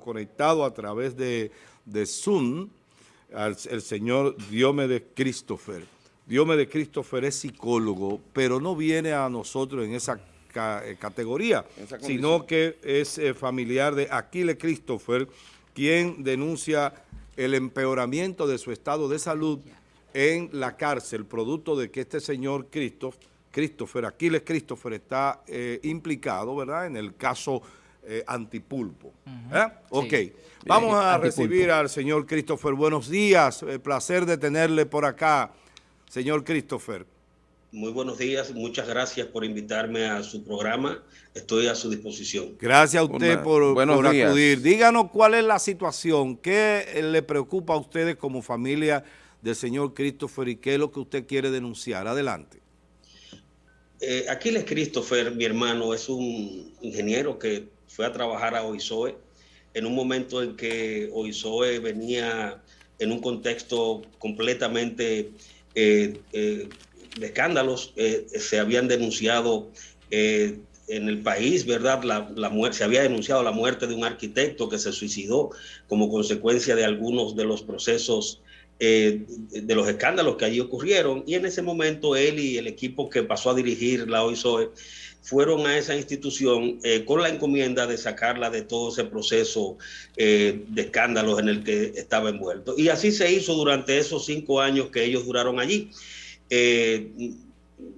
conectado a través de, Zoom el señor Diomedes Christopher. Diomedes Christopher es psicólogo, pero no viene a nosotros en esa eh, categoría, sino que es eh, familiar de Aquiles Christopher, quien denuncia el empeoramiento de su estado de salud en la cárcel, producto de que este señor Christopher, Christopher Aquiles Christopher está eh, implicado, ¿verdad?, en el caso Antipulpo. Ok, vamos a recibir al señor Christopher. Buenos días, placer de tenerle por acá, señor Christopher. Muy buenos días, muchas gracias por invitarme a su programa. Estoy a su disposición. Gracias a usted por, acudir. Díganos cuál es la situación, qué le preocupa a ustedes como familia del señor Christopher y qué es lo que usted quiere denunciar. Adelante. Eh, Aquiles Christopher, mi hermano, es un ingeniero que fue a trabajar a OISOE en un momento en que OISOE venía en un contexto completamente... Eh, eh, de escándalos eh, se habían denunciado en el país, ¿verdad? La, se había denunciado la muerte de un arquitecto que se suicidó como consecuencia de algunos de los procesos, de los escándalos que allí ocurrieron. Y en ese momento él y el equipo que pasó a dirigir la OISOE fueron a esa institución con la encomienda de sacarla de todo ese proceso de escándalos en el que estaba envuelto. Y así se hizo durante esos cinco años que ellos duraron allí. Eh,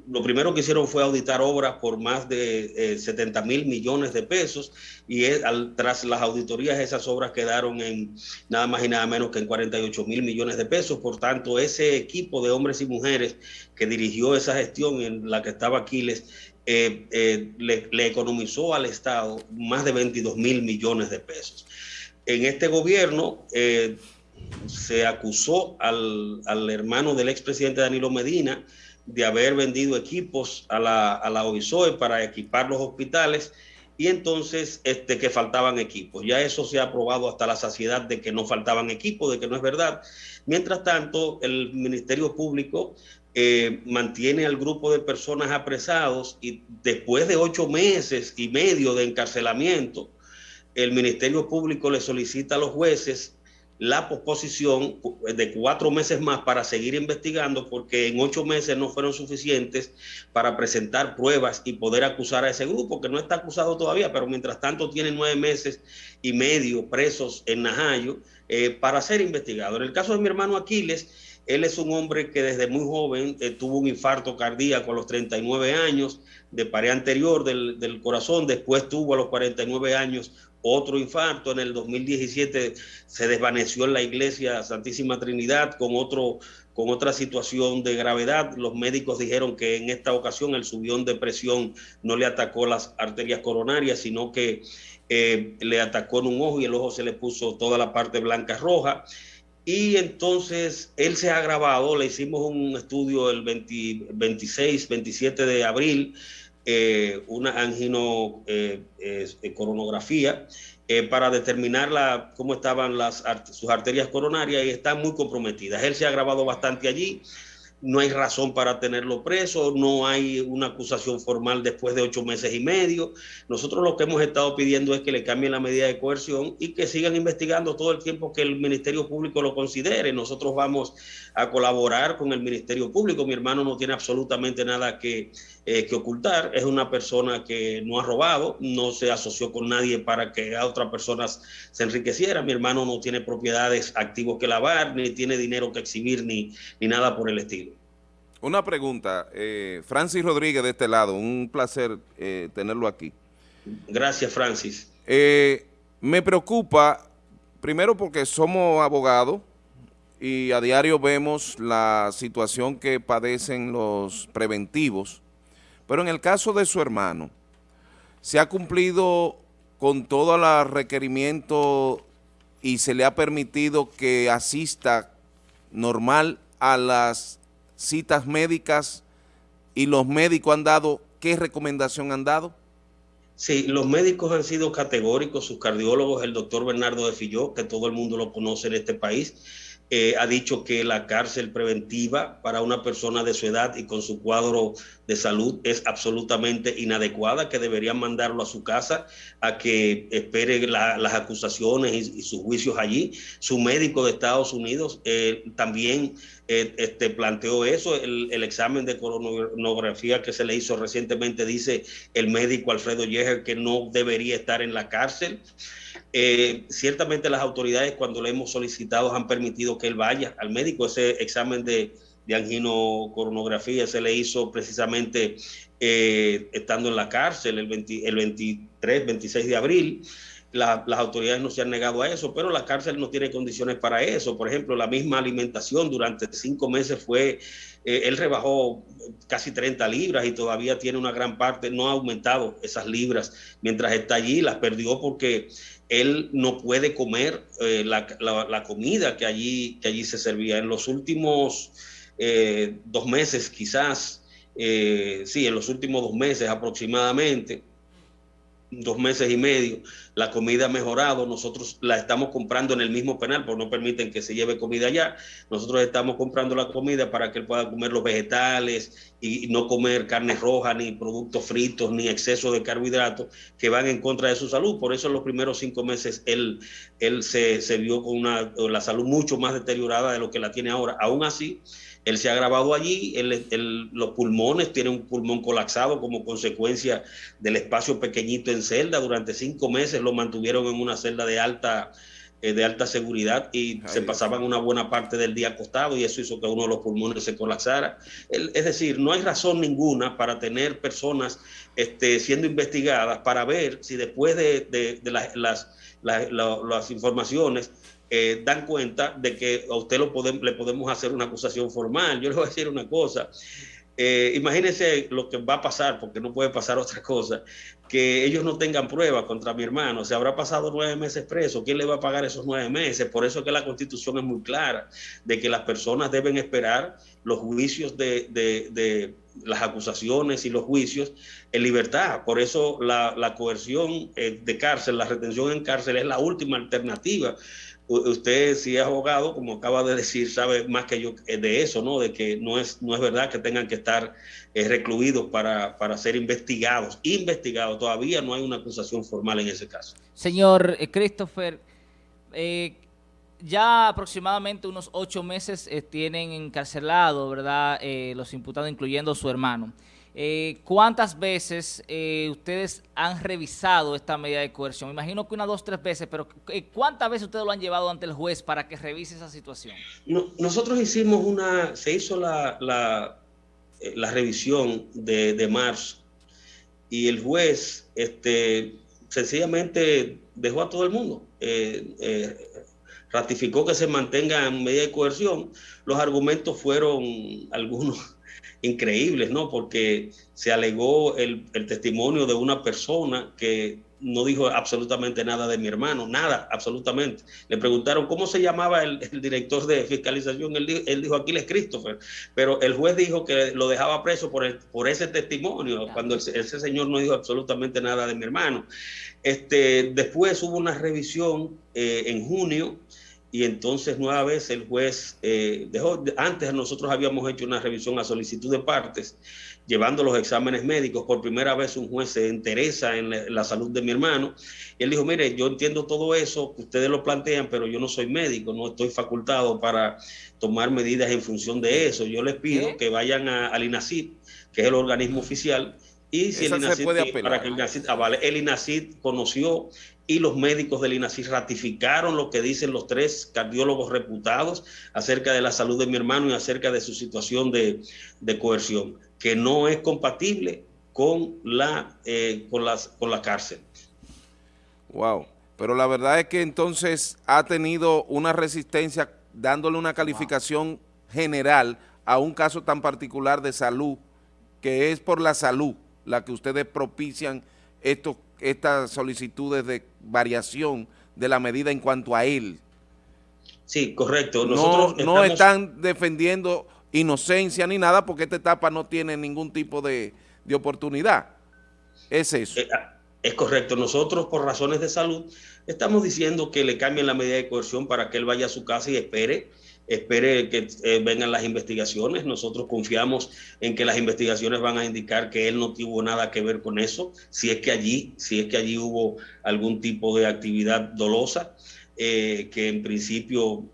lo primero que hicieron fue auditar obras por más de 70 eh, mil millones de pesos y tras las auditorías esas obras quedaron en nada más y nada menos que en 48 mil millones de pesos. Por tanto, ese equipo de hombres y mujeres que dirigió esa gestión en la que estaba Aquiles eh, le, economizó al Estado más de 22 mil millones de pesos. En este gobierno se acusó al, hermano del expresidente Danilo Medina de haber vendido equipos a la, a la OISOE para equipar los hospitales y entonces este, que faltaban equipos. Ya eso se ha aprobado hasta la saciedad de que no faltaban equipos, de que no es verdad. Mientras tanto, el Ministerio Público eh, mantiene al grupo de personas apresados y después de ocho meses y medio de encarcelamiento, el Ministerio Público le solicita a los jueces la posposición de cuatro meses más para seguir investigando porque en ocho meses no fueron suficientes para presentar pruebas y poder acusar a ese grupo que no está acusado todavía, pero mientras tanto tiene nueve meses y medio presos en Najayo eh, para ser investigado. En el caso de mi hermano Aquiles, él es un hombre que desde muy joven eh, tuvo un infarto cardíaco a los 39 años de pared anterior del, del corazón, después tuvo a los 49 años otro infarto. En el 2017 se desvaneció en la iglesia Santísima Trinidad con, otro, con otra situación de gravedad. Los médicos dijeron que en esta ocasión el subión de presión no le atacó las arterias coronarias, sino que eh, le atacó en un ojo y el ojo se le puso toda la parte blanca roja. Y entonces él se ha agravado, le hicimos un estudio el 26, 27 de abril, eh, una angino eh, coronografía eh, para determinar la, cómo estaban las, sus arterias coronarias y están muy comprometidas. Él se ha grabado bastante allí no hay razón para tenerlo preso, no hay una acusación formal después de ocho meses y medio. Nosotros lo que hemos estado pidiendo es que le cambien la medida de coerción y que sigan investigando todo el tiempo que el Ministerio Público lo considere. Nosotros vamos a colaborar con el Ministerio Público. Mi hermano no tiene absolutamente nada que, eh, que ocultar. Es una persona que no ha robado, no se asoció con nadie para que a otras personas se enriqueciera. Mi hermano no tiene propiedades activos que lavar, ni tiene dinero que exhibir, ni, ni nada por el estilo. Una pregunta, eh, Francis Rodríguez de este lado, un placer eh, tenerlo aquí. Gracias, Francis. Eh, me preocupa, primero porque somos abogados y a diario vemos la situación que padecen los preventivos, pero en el caso de su hermano, se ha cumplido con todo el requerimiento y se le ha permitido que asista normal a las citas médicas y los médicos han dado, ¿qué recomendación han dado? Sí, los médicos han sido categóricos, sus cardiólogos, el doctor Bernardo de Filló, que todo el mundo lo conoce en este país, eh, ha dicho que la cárcel preventiva para una persona de su edad y con su cuadro de salud es absolutamente inadecuada, que deberían mandarlo a su casa a que espere las acusaciones y, sus juicios allí. Su médico de Estados Unidos eh, también este, planteó eso. El, el, examen de coronografía que se le hizo recientemente dice el médico Alfredo Yeger que no debería estar en la cárcel. Eh, ciertamente las autoridades cuando le hemos solicitado han permitido que él vaya al médico. Ese examen de, de anginocoronografía se le hizo precisamente eh, estando en la cárcel el, 23, 26 de abril. Las autoridades no se han negado a eso, pero la cárcel no tiene condiciones para eso. Por ejemplo, la misma alimentación durante cinco meses fue, eh, él rebajó casi 30 libras y todavía tiene una gran parte, no ha aumentado esas libras mientras está allí, las perdió porque él no puede comer eh, la, comida que allí, que allí se servía. En los últimos eh, dos meses quizás, sí, en los últimos dos meses aproximadamente, dos meses y medio, la comida ha mejorado, nosotros la estamos comprando en el mismo penal, porque no permiten que se lleve comida allá, nosotros estamos comprando la comida para que él pueda comer los vegetales y, no comer carne roja, ni productos fritos, ni exceso de carbohidratos que van en contra de su salud, por eso en los primeros cinco meses él, él se, se vio con una, la salud mucho más deteriorada de lo que la tiene ahora, aún así, él se ha grabado allí, los pulmones, tiene un pulmón colapsado como consecuencia del espacio pequeñito en celda. Durante cinco meses lo mantuvieron en una celda de alta, eh, de alta seguridad y se pasaban una buena parte del día acostado y eso hizo que uno de los pulmones se colapsara. es decir, no hay razón ninguna para tener personas este, siendo investigadas para ver si después de, las, las informaciones eh, dan cuenta de que a usted lo le podemos hacer una acusación formal. Yo le voy a decir una cosa. Eh, imagínense lo que va a pasar, porque no puede pasar otra cosa, que ellos no tengan pruebas contra mi hermano. Se habrá pasado nueve meses preso. ¿Quién le va a pagar esos nueve meses? Por eso que la constitución es muy clara, de que las personas deben esperar los juicios de, las acusaciones y los juicios en libertad. Por eso la, coerción eh, de cárcel, la retención en cárcel es la última alternativa usted si es abogado, como acaba de decir, sabe más que yo de eso, ¿no? De que no es, no es verdad que tengan que estar eh, recluidos para, para, ser investigados. Investigados, todavía no hay una acusación formal en ese caso. Señor eh, Christopher, eh, ya aproximadamente unos ocho meses tienen encarcelado, ¿verdad?, los imputados, incluyendo su hermano. Eh, ¿Cuántas veces eh, ustedes han revisado esta medida de coerción? imagino que una, dos, tres veces, pero eh, ¿cuántas veces ustedes lo han llevado ante el juez para que revise esa situación? nosotros hicimos una, se hizo la, la, revisión de, de, marzo y el juez este, sencillamente dejó a todo el mundo. ratificó que se mantenga en medida de coerción. Los argumentos fueron algunos increíbles, ¿no? Porque se alegó el, testimonio de una persona que no dijo absolutamente nada de mi hermano, nada, absolutamente. Le preguntaron cómo se llamaba el, director de fiscalización, él, dijo, él dijo Aquiles Christopher, pero el juez dijo que lo dejaba preso por, por ese testimonio, cuando ese señor no dijo absolutamente nada de mi hermano. Este, después hubo una revisión eh, en junio, y entonces nueva vez el juez eh, dejó, antes nosotros habíamos hecho una revisión a solicitud de partes, llevando los exámenes médicos, por primera vez un juez se interesa en la, salud de mi hermano, y él dijo, mire, yo entiendo todo eso, ustedes lo plantean, pero yo no soy médico, no estoy facultado para tomar medidas en función de eso, yo les pido que vayan al INACID, que es el organismo oficial, y si el INACID, para que el INACID avale, el INACID conoció y los médicos del INACI ratificaron lo que dicen los tres cardiólogos reputados acerca de la salud de mi hermano y acerca de su situación de, coerción, que no es compatible con la, eh, con, las, con la cárcel. Wow, pero la verdad es que entonces ha tenido una resistencia dándole una calificación general a un caso tan particular de salud, que es por la salud la que ustedes propician estos estas solicitudes de variación de la medida en cuanto a él. Sí, correcto. no, no están defendiendo inocencia ni nada porque esta etapa no tiene ningún tipo de, oportunidad. Es eso. Eh, ah, es correcto. Nosotros, por razones de salud, estamos diciendo que le cambien la medida de coerción para que él vaya a su casa y espere espere que eh, vengan las investigaciones. Nosotros confiamos en que las investigaciones van a indicar que él no tuvo nada que ver con eso, si es que allí, si es que allí hubo algún tipo de actividad dolosa, eh, que en principio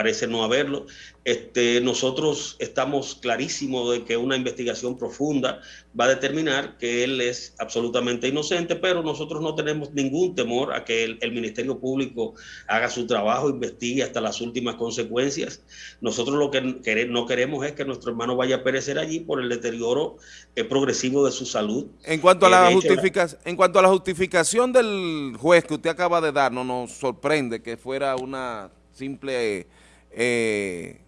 parece no haberlo. Este, nosotros estamos clarísimos de que una investigación profunda va a determinar que él es absolutamente inocente, pero nosotros no tenemos ningún temor a que el, Ministerio Público haga su trabajo, investigue hasta las últimas consecuencias. Nosotros lo que no queremos es que nuestro hermano vaya a perecer allí por el deterioro eh, progresivo de su salud. En cuanto, a eh, la justificación, en cuanto a la justificación del juez que usted acaba de dar, no nos sorprende que fuera una simple eh,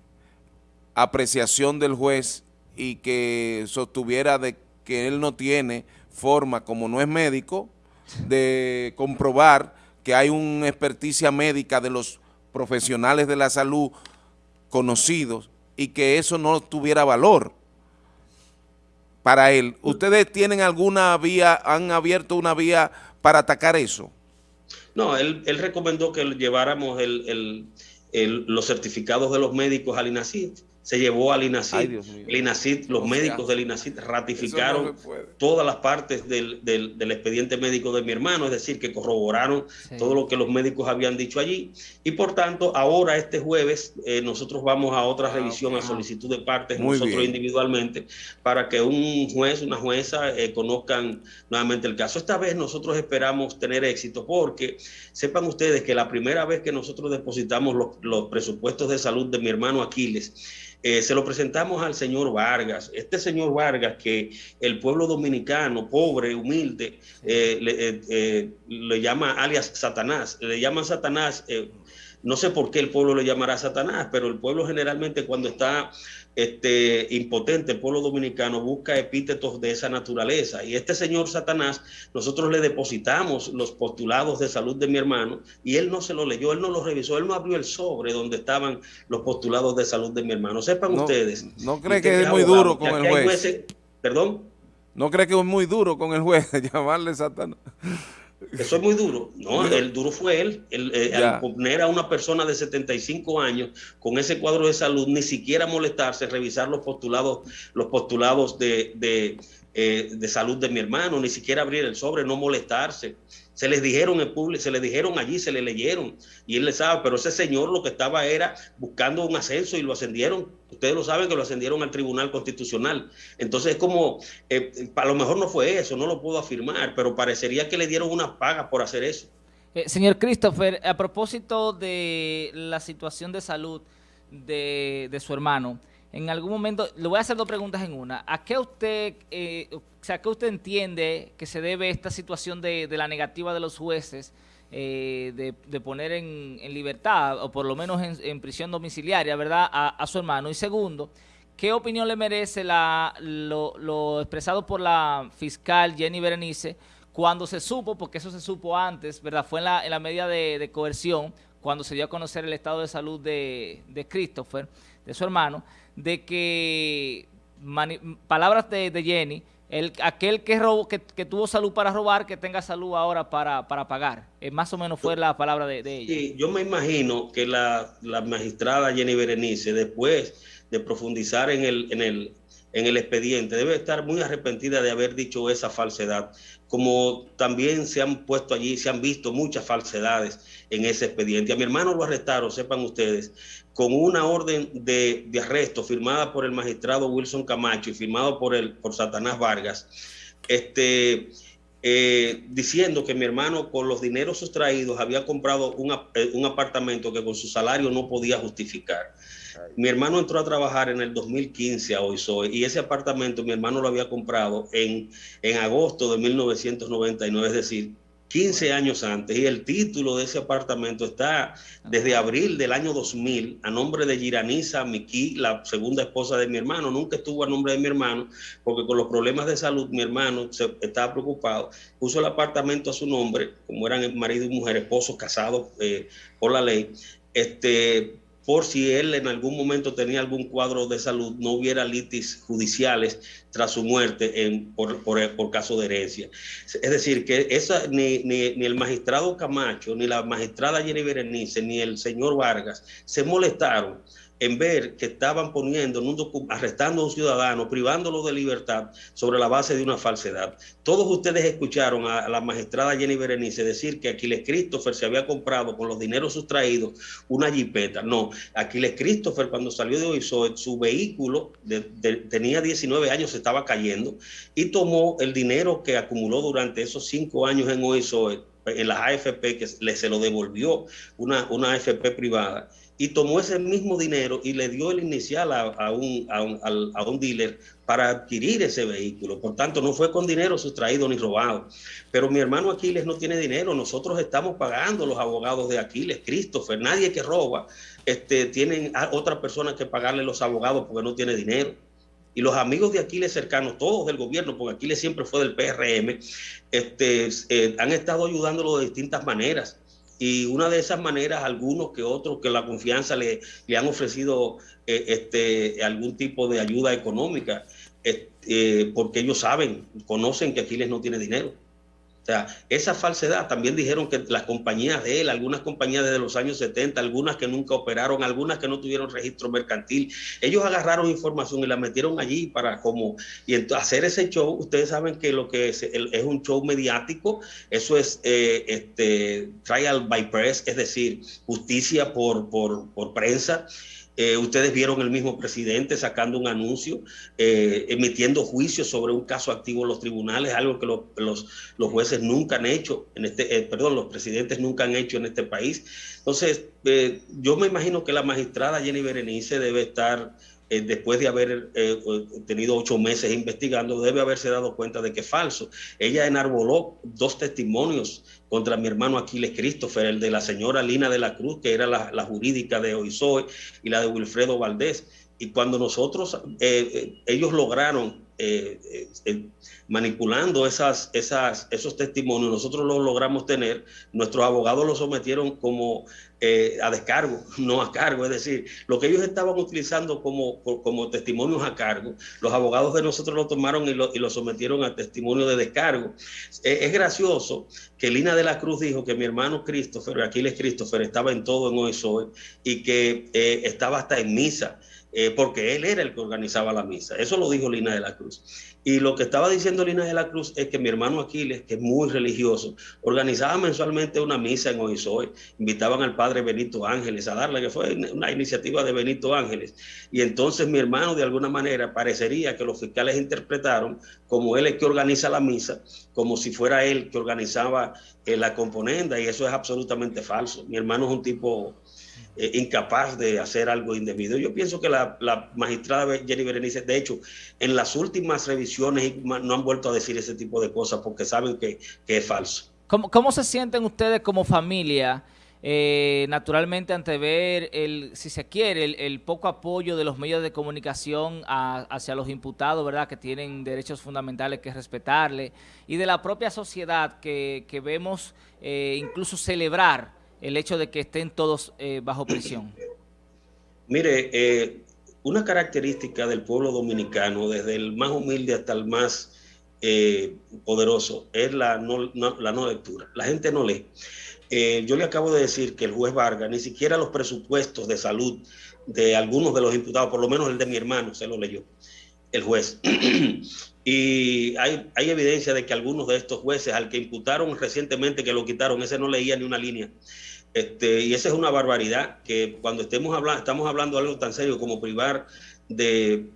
apreciación del juez y que sostuviera de que él no tiene forma, como no es médico, de comprobar que hay una experticia médica de los profesionales de la salud conocidos y que eso no tuviera valor para él. ¿Ustedes tienen alguna vía, han abierto una vía para atacar eso? No, él, recomendó que lleváramos el los certificados de los médicos al INACID se llevó al INACID. El INACID, los médicos del INACID ratificaron todas las partes del, expediente médico de mi hermano, es decir, que corroboraron todo lo que los médicos habían dicho allí. Y por tanto, ahora este jueves eh, nosotros vamos a otra ah, revisión, a solicitud de partes, nosotros individualmente, para que un juez, una jueza eh, conozcan nuevamente el caso. Esta vez nosotros esperamos tener éxito porque sepan ustedes que la primera vez que nosotros depositamos los, los presupuestos de salud de mi hermano Aquiles, eh, se lo presentamos al señor Vargas. Este señor Vargas, que el pueblo dominicano, pobre, humilde, eh, eh, le, llama alias Satanás, le llaman Satanás no sé por qué el pueblo le llamará Satanás, pero el pueblo generalmente cuando está este, impotente, el pueblo dominicano busca epítetos de esa naturaleza. Y este señor Satanás, nosotros le depositamos los postulados de salud de mi hermano y él no se lo leyó, él no lo revisó, él no abrió el sobre donde estaban los postulados de salud de mi hermano. Sepan ustedes. ¿No cree que es muy duro con el juez? ¿Perdón? ¿No cree que es muy duro con el juez llamarle Satanás? Eso es muy duro. No, el duro fue él. El, eh, al poner a una persona de 75 años con ese cuadro de salud, ni siquiera molestarse, revisar los postulados, los postulados de, de, eh, de salud de mi hermano, ni siquiera abrir el sobre, no molestarse. Se les dijeron en público, se les dijeron allí, se le leyeron y él le sabe, pero ese señor lo que estaba era buscando un ascenso y lo ascendieron. Ustedes lo saben que lo ascendieron al Tribunal Constitucional. Entonces es como, eh, a lo mejor no fue eso, no lo puedo afirmar, pero parecería que le dieron una paga por hacer eso. Eh, señor Christopher, a propósito de la situación de salud de, de su hermano, en algún momento, le voy a hacer dos preguntas en una. ¿A qué usted, eh, o sea, qué usted entiende que se debe esta situación de, la negativa de los jueces eh, de, poner en, libertad, o por lo menos en, prisión domiciliaria, ¿verdad?, a, su hermano. Y segundo, ¿qué opinión le merece la, lo, expresado por la fiscal Jenny Berenice cuando se supo, porque eso se supo antes, ¿verdad?, fue en la, en la medida de, coerción, cuando se dio a conocer el estado de salud de, de Christopher, de su hermano, de que, palabras de, Jenny, el, aquel que, robó, que, tuvo salud para robar, que tenga salud ahora para, para pagar. Eh, más o menos fue la palabra de, ella. Sí, yo me imagino que la, magistrada Jenny Berenice, después de profundizar en el, en el, en el expediente, debe estar muy arrepentida de haber dicho esa falsedad, como también se han puesto allí, se han visto muchas falsedades en ese expediente. A mi hermano lo arrestaron, sepan ustedes, con una orden de, arresto firmada por el magistrado Wilson Camacho y firmado por, el, por Satanás Vargas, este, eh, diciendo que mi hermano con los dineros sustraídos había comprado un, eh, un apartamento que con su salario no podía justificar. Mi hermano entró a trabajar en el 2015 a Oisoe y ese apartamento mi hermano lo había comprado en, en agosto de 1999, es decir, 15 años antes y el título de ese apartamento está desde abril del año 2000 a nombre de Giranisa Miki, la segunda esposa de mi hermano. Nunca estuvo a nombre de mi hermano porque con los problemas de salud mi hermano se, estaba preocupado. Puso el apartamento a su nombre, como eran marido y mujer, esposos casados eh, por la ley. Este, por si él en algún momento tenía algún cuadro de salud, no hubiera litis judiciales tras su muerte por, caso de herencia. Es decir, que ni, ni, el magistrado Camacho, ni la magistrada Jenny Berenice, ni el señor Vargas se molestaron en ver que estaban poniendo, arrestando a un ciudadano, privándolo de libertad sobre la base de una falsedad. Todos ustedes escucharon a, la magistrada Jenny Berenice decir que Aquiles Christopher se había comprado con los dineros sustraídos una jipeta. No, Aquiles Christopher cuando salió de OISOE, su vehículo tenía 19 años, se estaba cayendo y tomó el dinero que acumuló durante esos cinco años en OISOE, en las AFP, que le, se lo devolvió una, una AFP privada y tomó ese mismo dinero y le dio el inicial a, un, a, un, dealer para adquirir ese vehículo. Por tanto, no fue con dinero sustraído ni robado. Pero mi hermano Aquiles no tiene dinero. Nosotros estamos pagando los abogados de Aquiles, Christopher. Nadie que roba este, tienen a otra persona que pagarle los abogados porque no tiene dinero. Y los amigos de Aquiles cercanos, todos del gobierno, porque Aquiles siempre fue del PRM, este, eh, han estado ayudándolo de distintas maneras y una de esas maneras, algunos que otros que la confianza le, le han ofrecido eh, este, algún tipo de ayuda económica, eh, porque ellos saben, conocen que Aquiles no tiene dinero. O sea, esa falsedad, también dijeron que las compañías de él, algunas compañías desde los años 70, algunas que nunca operaron, algunas que no tuvieron registro mercantil, ellos agarraron información y la metieron allí para como, y hacer ese show, ustedes saben que lo que es, es un show mediático, eso es eh, este, trial by press, es decir, justicia por, por, por prensa, eh, ustedes vieron el mismo presidente sacando un anuncio, eh, emitiendo juicios sobre un caso activo en los tribunales, algo que los, jueces nunca han hecho, en este, eh, perdón, los presidentes nunca han hecho en este país. Entonces, yo me imagino que la magistrada Jenny Berenice debe estar después de haber tenido ocho meses investigando, debe haberse dado cuenta de que es falso. Ella enarboló dos testimonios contra mi hermano Aquiles Christopher, el de la señora Lina de la Cruz, que era la, jurídica de Oisoy, y la de Wilfredo Valdés. Y cuando nosotros, eh, eh, ellos lograron eh, manipulando esas, esas, esos testimonios, nosotros los logramos tener, nuestros abogados los sometieron como a descargo, no a cargo, es decir, lo que ellos estaban utilizando como, como testimonios a cargo, los abogados de nosotros lo tomaron y lo, y lo sometieron a testimonio de descargo. es gracioso que Lina de la Cruz dijo que mi hermano Christopher, Aquiles Christopher, estaba en todo en OESOE y que estaba hasta en misa. Eh, porque él era el que organizaba la misa. Eso lo dijo Lina de la Cruz. Y lo que estaba diciendo Lina de la Cruz es que mi hermano Aquiles, que es muy religioso, organizaba mensualmente una misa en Oizoe, invitaban al padre Benito Ángeles a darle, que fue una iniciativa de Benito Ángeles. Y entonces mi hermano, de alguna manera, parecería que los fiscales interpretaron como él es que organiza la misa, como si fuera él que organizaba eh, la componenda, y eso es absolutamente falso. Mi hermano es un tipo eh, incapaz de hacer algo indebido. Yo pienso que la, magistrada Jenny Berenice, de hecho, en las últimas revisiones no han vuelto a decir ese tipo de cosas porque saben que, es falso. ¿Cómo, ¿Cómo, se sienten ustedes como familia, eh, naturalmente, ante ver, el, si se quiere, el, poco apoyo de los medios de comunicación hacia los imputados, ¿verdad?, que tienen derechos fundamentales que respetarle, y de la propia sociedad que, vemos eh, incluso celebrar el hecho de que estén todos eh, bajo prisión? Mire, eh, una característica del pueblo dominicano, desde el más humilde hasta el más eh, poderoso, es la no, lectura. La gente no lee. yo le acabo de decir que el juez Vargas ni siquiera los presupuestos de salud de algunos de los imputados, por lo menos el de mi hermano, se lo leyó el juez. y hay evidencia de que algunos de estos jueces, al que imputaron recientemente que lo quitaron, ese no leía ni una línea. Este, y esa es una barbaridad que cuando estemos hablando, estamos hablando de algo tan serio como privar de,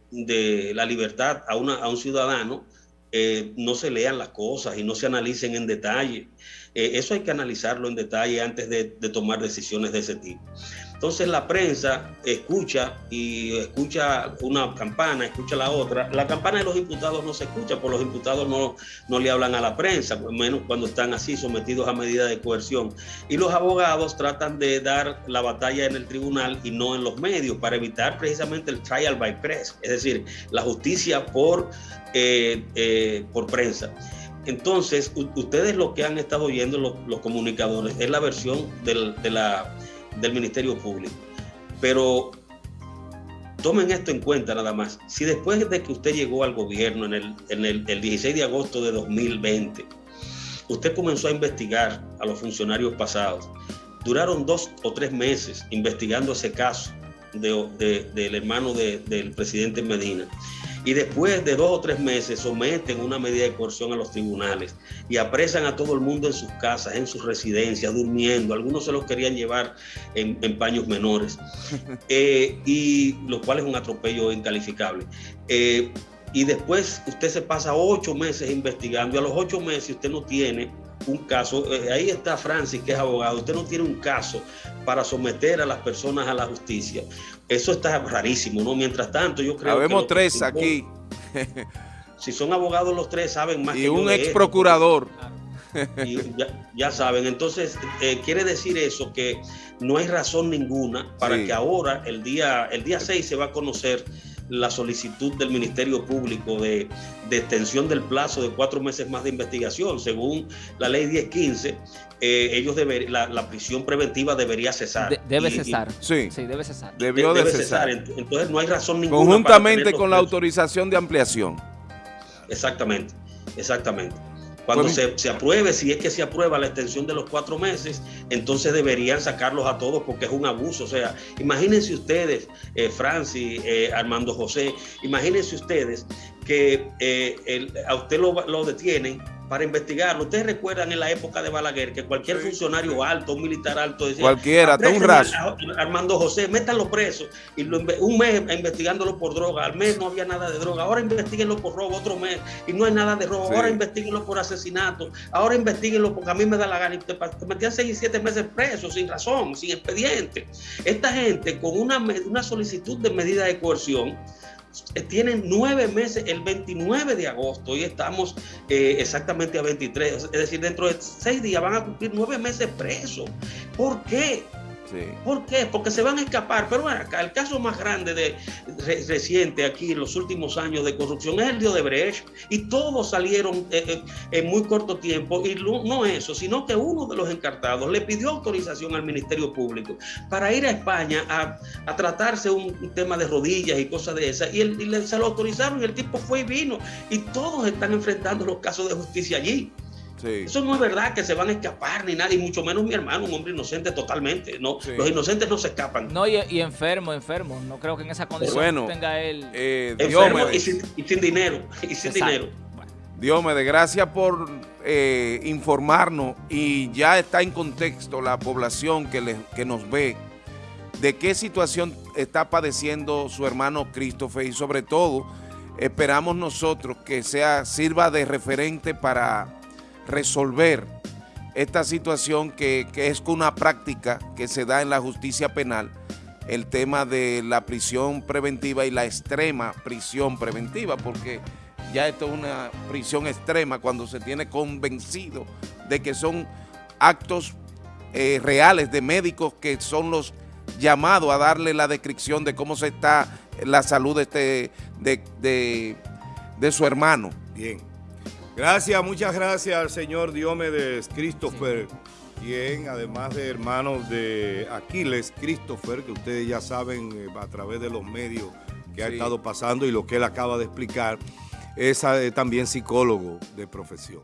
la libertad a, una, a un ciudadano, eh, no se lean las cosas y no se analicen en detalle. Eh, eso hay que analizarlo en detalle antes de, de tomar decisiones de ese tipo. Entonces la prensa escucha y escucha una campana, escucha la otra. La campana de los imputados no se escucha, porque los imputados no, no le hablan a la prensa, menos cuando están así sometidos a medida de coerción. Y los abogados tratan de dar la batalla en el tribunal y no en los medios para evitar precisamente el trial by press, es decir, la justicia por, eh, eh, por prensa. Entonces, ustedes lo que han estado oyendo los, los comunicadores es la versión del, de la del Ministerio Público. Pero tomen esto en cuenta nada más. Si después de que usted llegó al gobierno en el, en el, el 16 de agosto de 2020, usted comenzó a investigar a los funcionarios pasados, duraron dos o tres meses investigando ese caso de, de, del hermano de, del presidente Medina y después de dos o tres meses someten una medida de coerción a los tribunales y apresan a todo el mundo en sus casas, en sus residencias, durmiendo. Algunos se los querían llevar en, en paños menores, eh, y lo cual es un atropello incalificable. Eh, y después usted se pasa ocho meses investigando y a los ocho meses usted no tiene un caso, eh, ahí está Francis, que es abogado, usted no tiene un caso para someter a las personas a la justicia. Eso está rarísimo, ¿no? Mientras tanto, yo creo Habemos que... tres aquí. si son abogados los tres, saben más y que un ex procurador. Y ya, ya, saben, entonces eh, quiere decir eso que no hay razón ninguna para sí. que ahora, el día, el día 6, se va a conocer la solicitud del Ministerio Público de, de, extensión del plazo de cuatro meses más de investigación. Según la ley 1015, eh, ellos deber, la, la, prisión preventiva debería cesar. De, debe y, cesar. Y, sí. sí, debe cesar. Debió de, de debe cesar. cesar. Entonces no hay razón ninguna. Conjuntamente con la autorización de ampliación. Exactamente, exactamente. Cuando se, se, apruebe, si es que se aprueba la extensión de los cuatro meses, entonces deberían sacarlos a todos porque es un abuso. O sea, imagínense ustedes, eh, Francis, eh, Armando José, imagínense ustedes que eh, el, a usted lo, lo detienen para investigarlo. Ustedes recuerdan en la época de Balaguer que cualquier sí, funcionario alto, un militar alto, decía, cualquiera, hasta un raso. Armando José, métanlo preso. Y lo, un mes investigándolo por droga, al mes no había nada de droga. Ahora investiguenlo por robo, otro mes, y no hay nada de robo. Sí. Ahora investiguenlo por asesinato. Ahora investiguenlo porque a mí me da la gana. Y te, te metían seis y siete meses preso, sin razón, sin expediente. Esta gente con una, una solicitud de medida de coerción tienen nueve meses, el 29 de agosto, y estamos eh, exactamente a 23, es decir, dentro de seis días van a cumplir nueve meses presos. ¿Por qué? ¿Por qué? Porque se van a escapar. Pero bueno, acá el caso más grande de re, reciente aquí en los últimos años de corrupción es el de Odebrecht y todos salieron eh, eh, en muy corto tiempo y no eso, sino que uno de los encartados le pidió autorización al Ministerio Público para ir a España a, a tratarse un, un, tema de rodillas y cosas de esas y, el, y le, se lo autorizaron y el tipo fue y vino y todos están enfrentando los casos de justicia allí. Sí. Eso no es verdad que se van a escapar ni nada, y mucho menos mi hermano, un hombre inocente totalmente. No, sí. Los inocentes no se escapan. No, y, y, enfermo, enfermo. No creo que en esa condición bueno, tenga él. Eh, enfermo y sin, y sin, dinero. Y sin Exacto. dinero. Bueno. Dios me de gracias por eh, informarnos y ya está en contexto la población que, le, que nos ve de qué situación está padeciendo su hermano Christopher y sobre todo esperamos nosotros que sea sirva de referente para resolver esta situación que, que, es una práctica que se da en la justicia penal, el tema de la prisión preventiva y la extrema prisión preventiva, porque ya esto es una prisión extrema cuando se tiene convencido de que son actos eh, reales de médicos que son los llamados a darle la descripción de cómo se está la salud de, este, de, de, de su hermano. Bien. Gracias, muchas gracias al señor Diomedes Christopher, sí. quien además de hermanos de Aquiles Christopher, que ustedes ya saben eh, a través de los medios que sí. ha estado pasando y lo que él acaba de explicar, es eh, también psicólogo de profesión.